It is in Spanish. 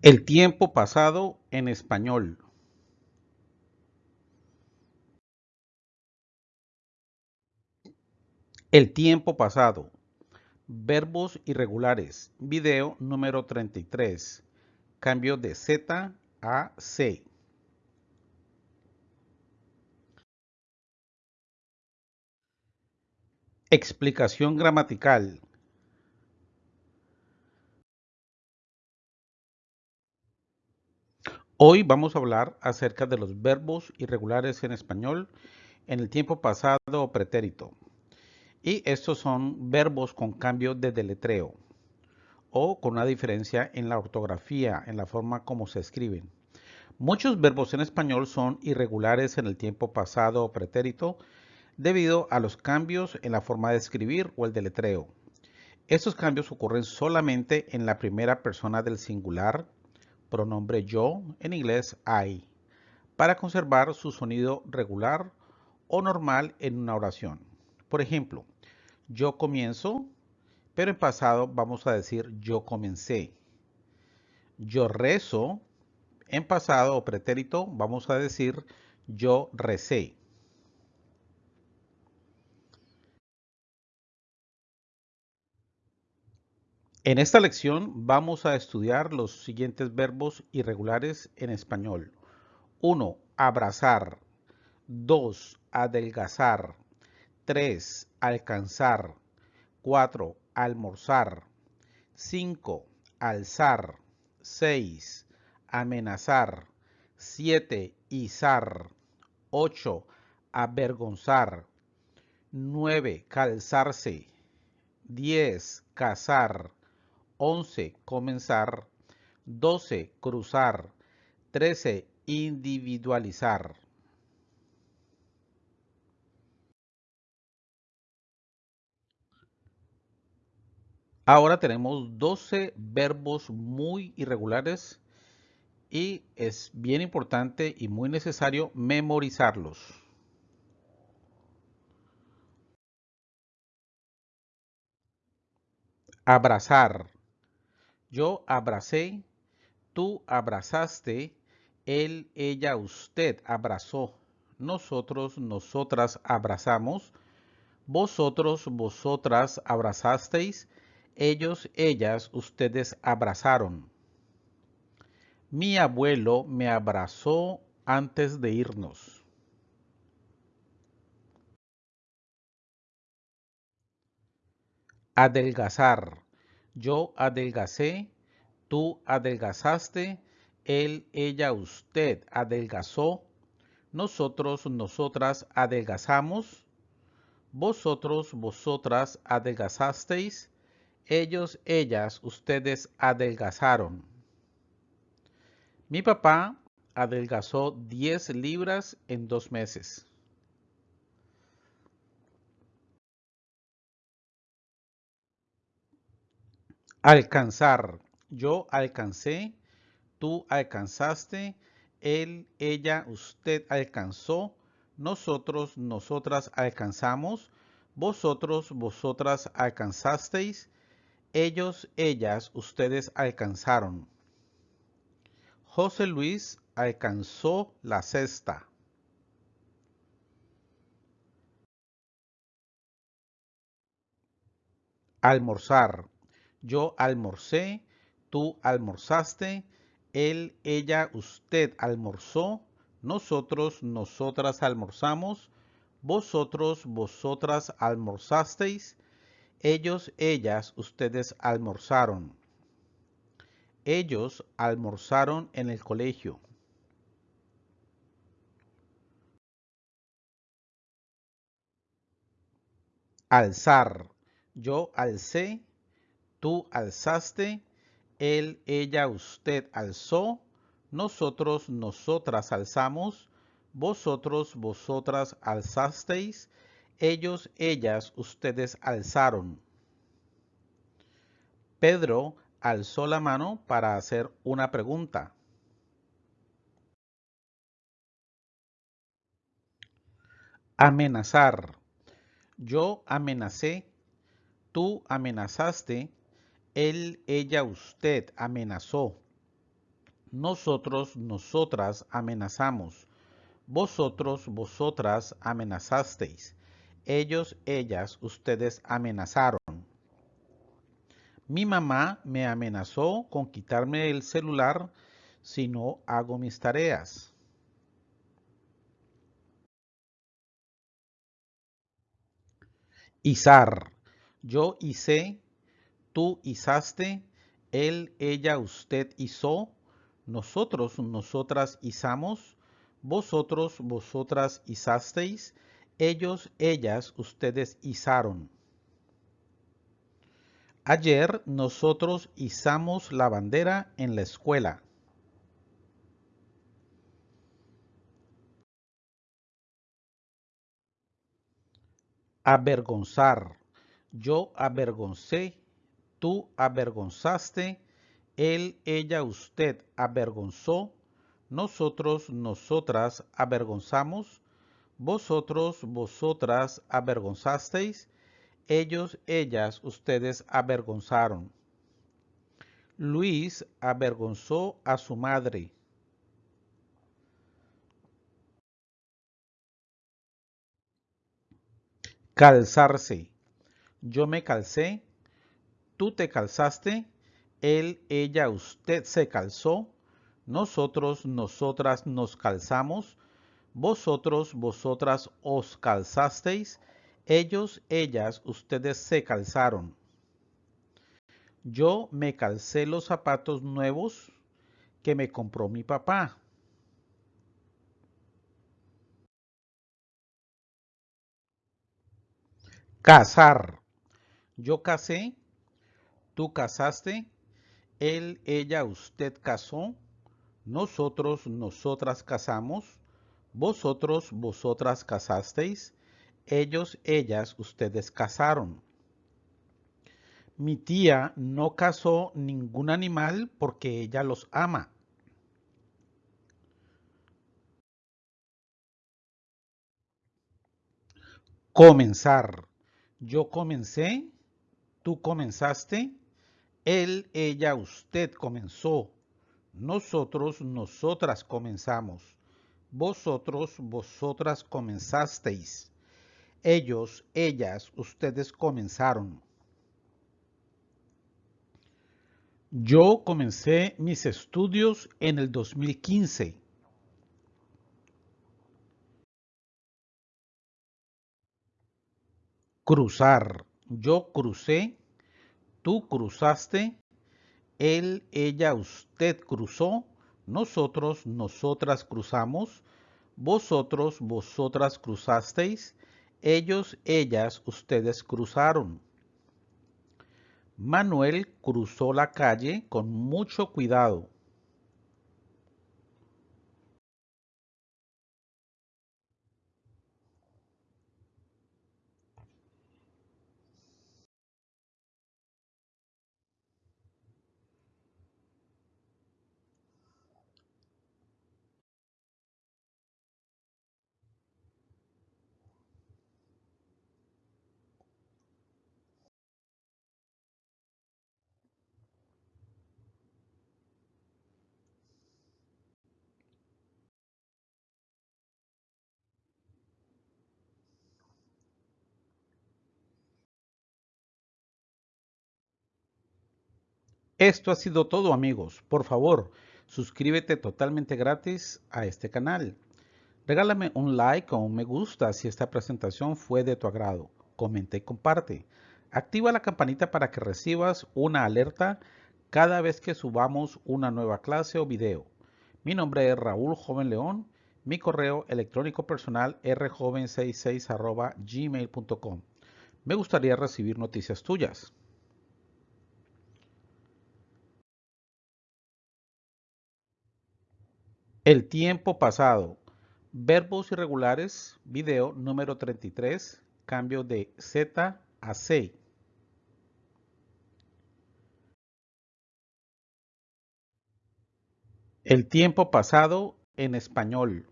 El tiempo pasado en español. El tiempo pasado. Verbos irregulares. Video número 33. Cambio de Z a C. Explicación gramatical. Hoy vamos a hablar acerca de los verbos irregulares en español en el tiempo pasado o pretérito. Y estos son verbos con cambio de deletreo o con una diferencia en la ortografía, en la forma como se escriben. Muchos verbos en español son irregulares en el tiempo pasado o pretérito debido a los cambios en la forma de escribir o el deletreo. Estos cambios ocurren solamente en la primera persona del singular pronombre yo, en inglés I, para conservar su sonido regular o normal en una oración. Por ejemplo, yo comienzo, pero en pasado vamos a decir yo comencé. Yo rezo, en pasado o pretérito vamos a decir yo recé. En esta lección vamos a estudiar los siguientes verbos irregulares en español. 1. Abrazar. 2. Adelgazar. 3. Alcanzar. 4. Almorzar. 5. Alzar. 6. Amenazar. 7. Izar. 8. Avergonzar. 9. Calzarse. 10. Cazar. 11. Comenzar. 12. Cruzar. 13. Individualizar. Ahora tenemos 12 verbos muy irregulares y es bien importante y muy necesario memorizarlos. Abrazar. Yo abracé, tú abrazaste, él, ella, usted abrazó, nosotros, nosotras abrazamos, vosotros, vosotras abrazasteis, ellos, ellas, ustedes abrazaron. Mi abuelo me abrazó antes de irnos. Adelgazar. Yo adelgacé, tú adelgazaste, él, ella, usted adelgazó, nosotros, nosotras adelgazamos, vosotros, vosotras adelgazasteis, ellos, ellas, ustedes adelgazaron. Mi papá adelgazó 10 libras en dos meses. Alcanzar. Yo alcancé, tú alcanzaste, él, ella, usted alcanzó, nosotros, nosotras alcanzamos, vosotros, vosotras alcanzasteis, ellos, ellas, ustedes alcanzaron. José Luis alcanzó la cesta. Almorzar. Yo almorcé, tú almorzaste, él, ella, usted almorzó, nosotros, nosotras almorzamos, vosotros, vosotras almorzasteis, ellos, ellas, ustedes almorzaron. Ellos almorzaron en el colegio. Alzar. Yo alcé, Tú alzaste, él, ella, usted alzó, nosotros, nosotras alzamos, vosotros, vosotras alzasteis, ellos, ellas, ustedes alzaron. Pedro alzó la mano para hacer una pregunta. Amenazar. Yo amenacé, tú amenazaste, él, ella, usted amenazó. nosotros, nosotras amenazamos. Vosotros, vosotras amenazasteis. Ellos, ellas, ustedes amenazaron. Mi mamá me amenazó con quitarme el celular si no hago mis tareas. Izar. Yo hice, tú izaste, él, ella, usted hizo, nosotros, nosotras izamos, vosotros, vosotras izasteis, ellos, ellas, ustedes izaron. Ayer nosotros izamos la bandera en la escuela. Avergonzar. Yo avergoncé, tú avergonzaste, él, ella, usted avergonzó, nosotros, nosotras avergonzamos, vosotros, vosotras avergonzasteis, ellos, ellas, ustedes avergonzaron. Luis avergonzó a su madre. Calzarse. Yo me calcé, tú te calzaste, él, ella, usted se calzó, nosotros, nosotras nos calzamos, vosotros, vosotras os calzasteis, ellos, ellas, ustedes se calzaron. Yo me calcé los zapatos nuevos que me compró mi papá. Casar. Yo casé, tú casaste, él, ella, usted casó, nosotros, nosotras casamos, vosotros, vosotras casasteis, ellos, ellas, ustedes casaron. Mi tía no casó ningún animal porque ella los ama. Comenzar. Yo comencé, tú comenzaste, él, ella, usted comenzó, nosotros, nosotras comenzamos, vosotros, vosotras comenzasteis. Ellos, ellas, ustedes comenzaron. Yo comencé mis estudios en el 2015. Cruzar. Yo crucé, tú cruzaste, él, ella, usted cruzó, nosotros, nosotras cruzamos, vosotros, vosotras cruzasteis, ellos, ellas, ustedes cruzaron. Manuel cruzó la calle con mucho cuidado. Esto ha sido todo amigos. Por favor, suscríbete totalmente gratis a este canal. Regálame un like o un me gusta si esta presentación fue de tu agrado. Comenta y comparte. Activa la campanita para que recibas una alerta cada vez que subamos una nueva clase o video. Mi nombre es Raúl Joven León. Mi correo electrónico personal rjoven66 gmail.com. Me gustaría recibir noticias tuyas. El tiempo pasado. Verbos irregulares, video número 33, cambio de Z a C. El tiempo pasado en español.